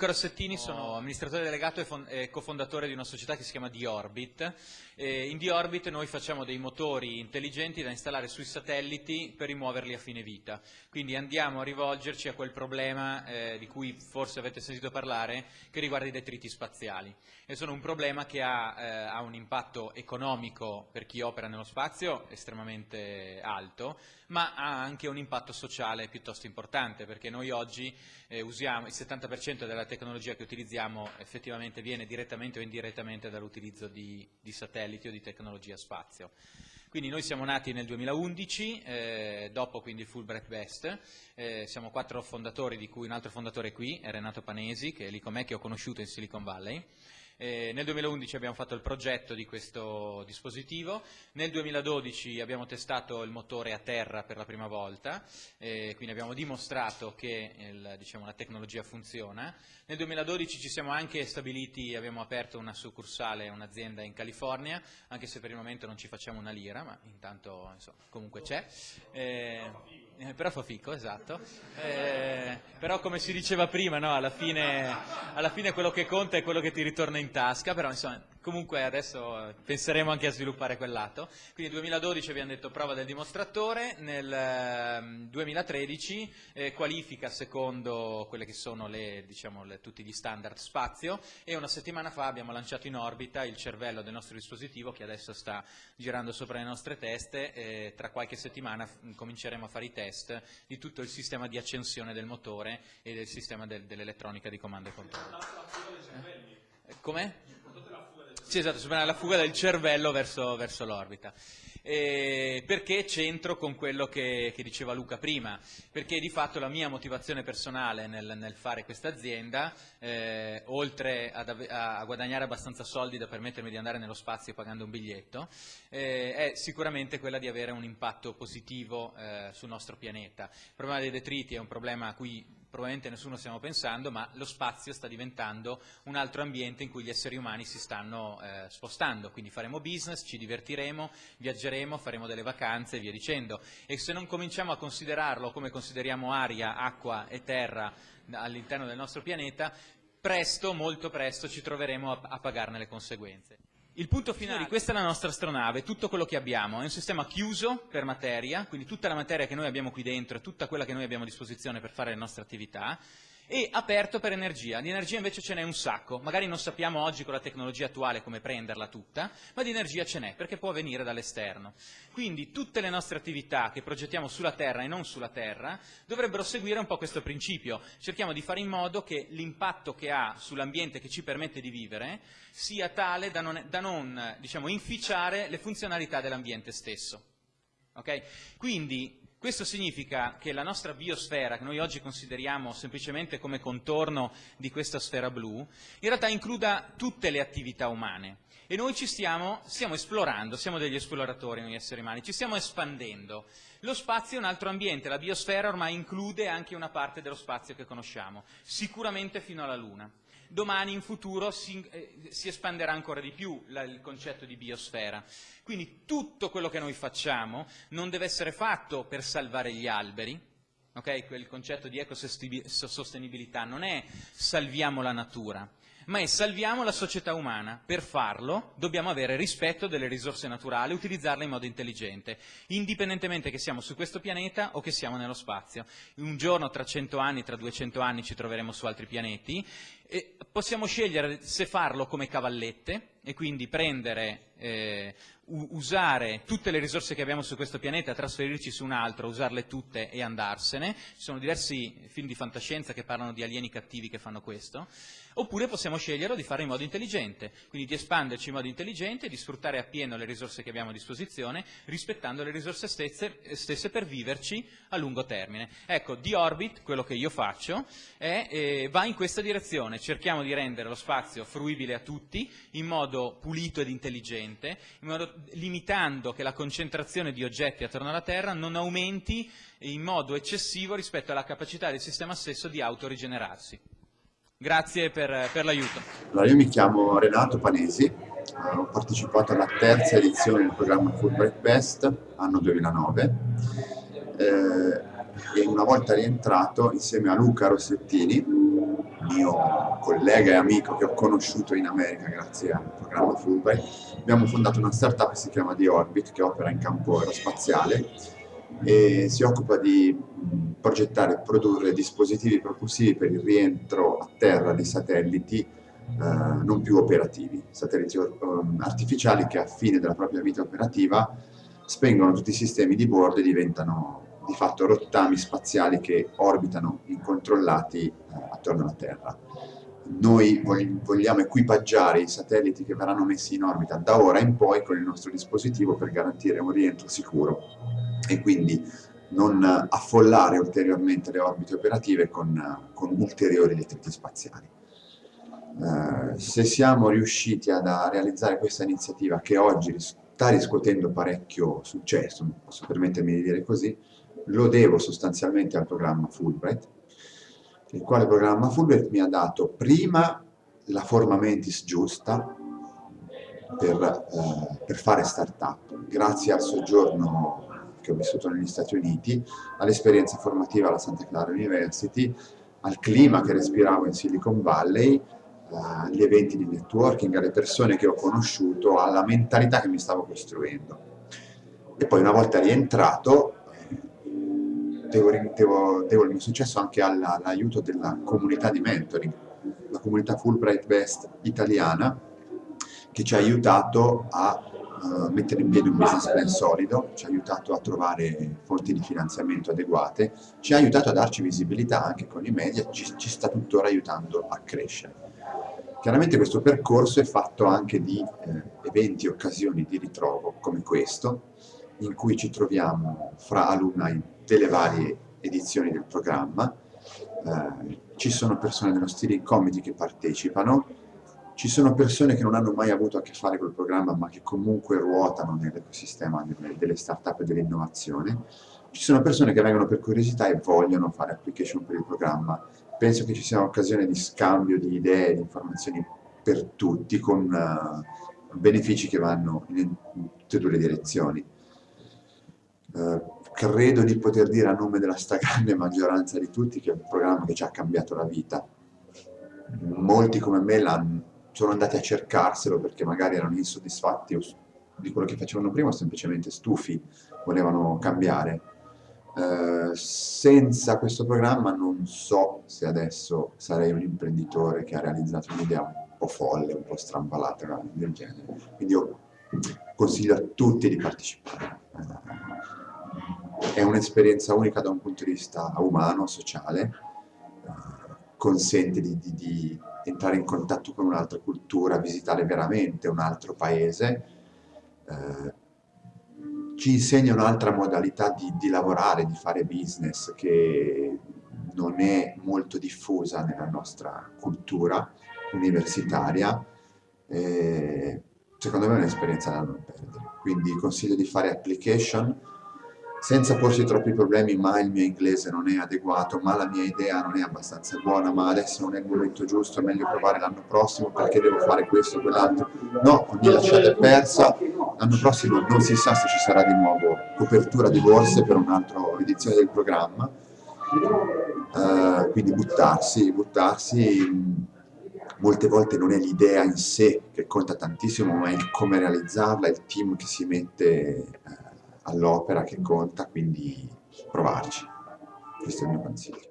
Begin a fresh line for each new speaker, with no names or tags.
Luca Rossettini, sono amministratore delegato e cofondatore di una società che si chiama D-Orbit. in D-Orbit noi facciamo dei motori intelligenti da installare sui satelliti per rimuoverli a fine vita. Quindi andiamo a rivolgerci a quel problema eh, di cui forse avete sentito parlare che riguarda i detriti spaziali. E sono un problema che ha, eh, ha un impatto economico per chi opera nello spazio estremamente alto, ma ha anche un impatto sociale piuttosto importante perché noi oggi eh, usiamo il 70% della tecnologia che utilizziamo effettivamente viene direttamente o indirettamente dall'utilizzo di, di satelliti o di tecnologia spazio. Quindi noi siamo nati nel 2011, eh, dopo quindi il Fulbright Best, eh, siamo quattro fondatori di cui un altro fondatore qui è Renato Panesi, che è lì con me, che ho conosciuto in Silicon Valley, eh, nel 2011 abbiamo fatto il progetto di questo dispositivo, nel 2012 abbiamo testato il motore a terra per la prima volta, eh, quindi abbiamo dimostrato che il, diciamo, la tecnologia funziona. Nel 2012 ci siamo anche stabiliti, abbiamo aperto una succursale, un'azienda in California, anche se per il momento non ci facciamo una lira, ma intanto insomma, comunque c'è. Eh, eh, però fa fico, esatto. Eh, però come si diceva prima, no, alla, fine, alla, fine, quello che conta è quello che ti ritorna in tasca, però insomma Comunque adesso penseremo anche a sviluppare quel lato. Quindi nel 2012 abbiamo detto prova del dimostratore, nel 2013 ehm, eh, qualifica secondo quelle che sono le, diciamo, le, tutti gli standard spazio e una settimana fa abbiamo lanciato in orbita il cervello del nostro dispositivo che adesso sta girando sopra le nostre teste e tra qualche settimana cominceremo a fare i test di tutto il sistema di accensione del motore e del sistema del, dell'elettronica di comando e controllo. Eh? Com'è? Sì, esatto, la fuga del cervello verso, verso l'orbita. Eh, perché c'entro con quello che, che, diceva Luca prima? Perché di fatto la mia motivazione personale nel, nel fare questa azienda, eh, oltre ad, a, a, guadagnare abbastanza soldi da permettermi di andare nello spazio pagando un biglietto, eh, è sicuramente quella di avere un impatto positivo eh, sul nostro pianeta. Il problema dei detriti è un problema a cui probabilmente nessuno stiamo pensando, ma lo spazio sta diventando un altro ambiente in cui gli esseri umani si stanno eh, spostando, quindi faremo business, ci divertiremo, viaggeremo, faremo delle vacanze e via dicendo. E se non cominciamo a considerarlo come consideriamo aria, acqua e terra all'interno del nostro pianeta, presto, molto presto, ci troveremo a, a pagarne le conseguenze. Il punto finale, questa è la nostra astronave, tutto quello che abbiamo, è un sistema chiuso per materia, quindi tutta la materia che noi abbiamo qui dentro tutta quella che noi abbiamo a disposizione per fare le nostre attività, e aperto per energia. Di energia invece ce n'è un sacco, magari non sappiamo oggi con la tecnologia attuale come prenderla tutta, ma di energia ce n'è, perché può venire dall'esterno. Quindi tutte le nostre attività che progettiamo sulla Terra e non sulla Terra dovrebbero seguire un po' questo principio. Cerchiamo di fare in modo che l'impatto che ha sull'ambiente che ci permette di vivere sia tale da non, da non diciamo, inficiare le funzionalità dell'ambiente stesso. Okay? Quindi questo significa che la nostra biosfera, che noi oggi consideriamo semplicemente come contorno di questa sfera blu, in realtà includa tutte le attività umane. E noi ci stiamo, stiamo esplorando, siamo degli esploratori noi esseri umani, ci stiamo espandendo. Lo spazio è un altro ambiente, la biosfera ormai include anche una parte dello spazio che conosciamo, sicuramente fino alla Luna domani in futuro si, eh, si espanderà ancora di più la, il concetto di biosfera. Quindi tutto quello che noi facciamo non deve essere fatto per salvare gli alberi, okay? quel concetto di ecosostenibilità non è salviamo la natura, ma è salviamo la società umana. Per farlo dobbiamo avere rispetto delle risorse naturali utilizzarle in modo intelligente, indipendentemente che siamo su questo pianeta o che siamo nello spazio. Un giorno, tra 100 anni, tra 200 anni ci troveremo su altri pianeti e possiamo scegliere se farlo come cavallette e quindi prendere, eh, usare tutte le risorse che abbiamo su questo pianeta, trasferirci su un altro, usarle tutte e andarsene. Ci sono diversi film di fantascienza che parlano di alieni cattivi che fanno questo. Oppure possiamo scegliere di fare in modo intelligente, quindi di espanderci in modo intelligente, di sfruttare appieno le risorse che abbiamo a disposizione, rispettando le risorse stesse, stesse per viverci a lungo termine. Ecco, di Orbit, quello che io faccio, è, eh, va in questa direzione. Cerchiamo di rendere lo spazio fruibile a tutti, in modo pulito ed intelligente, modo, limitando che la concentrazione di oggetti attorno alla Terra non aumenti in modo eccessivo rispetto alla capacità del sistema stesso di autorigenerarsi. Grazie per, per l'aiuto.
Allora, io mi chiamo Renato Panesi, eh, ho partecipato alla terza edizione del programma Fulbright Best, anno 2009, eh, e una volta rientrato insieme a Luca Rossettini mio collega e amico che ho conosciuto in America grazie al programma Fulbright, abbiamo fondato una startup che si chiama The Orbit che opera in campo aerospaziale e si occupa di progettare e produrre dispositivi propulsivi per il rientro a terra di satelliti eh, non più operativi, satelliti um, artificiali che a fine della propria vita operativa spengono tutti i sistemi di bordo e diventano di fatto rottami spaziali che orbitano incontrollati eh, attorno alla Terra. Noi vogliamo equipaggiare i satelliti che verranno messi in orbita da ora in poi con il nostro dispositivo per garantire un rientro sicuro e quindi non affollare ulteriormente le orbite operative con, con ulteriori detriti spaziali. Eh, se siamo riusciti ad, a realizzare questa iniziativa che oggi sta riscuotendo parecchio successo, posso permettermi di dire così, lo devo sostanzialmente al programma Fulbright, il quale programma Fulbright mi ha dato prima la forma mentis giusta per, eh, per fare startup, grazie al soggiorno che ho vissuto negli Stati Uniti, all'esperienza formativa alla Santa Clara University, al clima che respiravo in Silicon Valley, agli eventi di networking, alle persone che ho conosciuto, alla mentalità che mi stavo costruendo. E poi una volta rientrato devo, devo, devo il mio successo anche all'aiuto della comunità di mentoring, la comunità Fulbright Best italiana, che ci ha aiutato a uh, mettere in piedi un business plan solido, ci ha aiutato a trovare fonti di finanziamento adeguate, ci ha aiutato a darci visibilità anche con i media, ci, ci sta tuttora aiutando a crescere. Chiaramente questo percorso è fatto anche di eh, eventi occasioni di ritrovo come questo, in cui ci troviamo fra alumni delle varie edizioni del programma, eh, ci sono persone dello steering committee che partecipano, ci sono persone che non hanno mai avuto a che fare col programma ma che comunque ruotano nell'ecosistema delle, start-up e dell'innovazione, ci sono persone che vengono per curiosità e vogliono fare application per il programma. Penso che ci sia un'occasione di scambio di idee, di informazioni per tutti, con uh, benefici che vanno in tutte e due le direzioni. Uh, credo di poter dire a nome della stragrande maggioranza di tutti che è un programma che ci ha cambiato la vita. Molti come me sono andati a cercarselo perché magari erano insoddisfatti di quello che facevano prima o semplicemente stufi, volevano cambiare. Eh, senza questo programma non so se adesso sarei un imprenditore che ha realizzato un'idea un po' folle, un po' strambalata del genere. Quindi io consiglio a tutti di partecipare è un'esperienza unica da un punto di vista umano, sociale, eh, consente di, di, di, entrare in contatto con un'altra cultura, visitare veramente un altro paese, eh, ci insegna un'altra modalità di, di, lavorare, di fare business che non è molto diffusa nella nostra cultura universitaria, eh, secondo me è un'esperienza da non perdere. Quindi consiglio di fare application, senza porsi troppi problemi, ma il mio inglese non è adeguato, ma la mia idea non è abbastanza buona, ma adesso non è il momento giusto, è meglio provare l'anno prossimo perché devo fare questo o quell'altro. No, ogni lasciata è persa, l'anno prossimo non si sa se ci sarà di nuovo copertura di borse per un'altra edizione del programma, uh, quindi buttarsi, buttarsi molte volte non è l'idea in sé che conta tantissimo, ma è il come realizzarla, il team che si mette uh, all'opera che conta, quindi provarci. Questo è il mio consiglio.